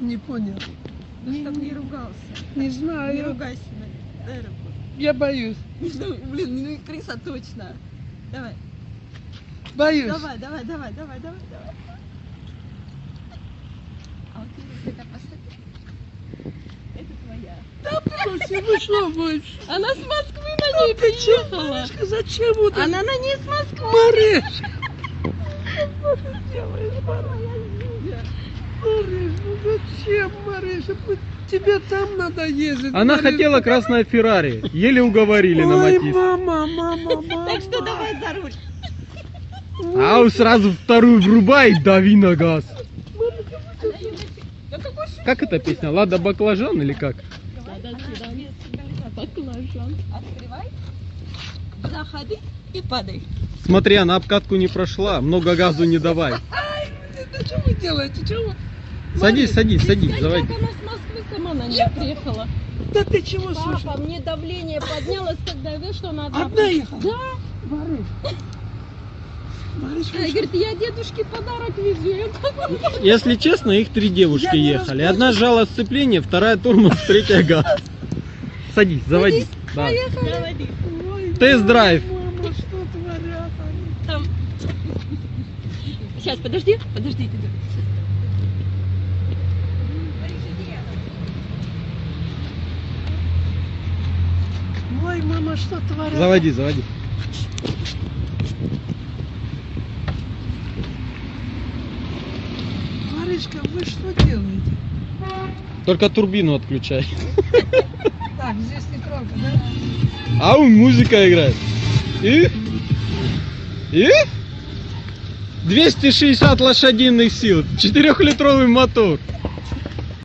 Не понял. Ну, чтоб не ругался. Не Не знаю. ругайся. Дай руку. Я боюсь. Ну, блин, ну и крыса точно. Давай, Боюсь. давай, давай, давай, давай, давай, давай. А вот ты это. Это твоя. Она с Москвы на ней приехала. Маришка, зачем вот? Она на ней с Москвы. Мариш! Что ты делаешь, Мариш? Зачем, Мариша? Тебе там надо ездить. Она Мариш. хотела красное Феррари. Еле уговорили на Ой, Матис. мама, мама, мама. Так что давай за руль. А он сразу вторую врубай дави на газ. Как эта песня? Лада баклажан или как? Баклажан. Открывай. Заходи и падай. Смотри, она обкатку не прошла. Много газу не давай. Да что вы делаете? Чего? Садись, садись, садись, давай. Как она с Москвы сама на ней приехала. Да ты чего? Папа, мне давление поднялось, когда я видишь, что она одна. Одна ехала? Да. Вы Она что? говорит, я дедушке подарок везу. Если честно, их три девушки Я ехали. Одна сжала сцепление, вторая тормоз, третья газ. Садись, заводи. Да. Заводи. Ой, Тест-драйв. Мама, что творят они? Там. Сейчас, подожди, подожди, Ой, мама, что творят? Заводи, заводи. Маришка, вы что делаете? Только турбину отключай. Так, здесь не трогай, да? А у музыка играет. И? И? 260 лошадиных сил, 4-литровый мотор.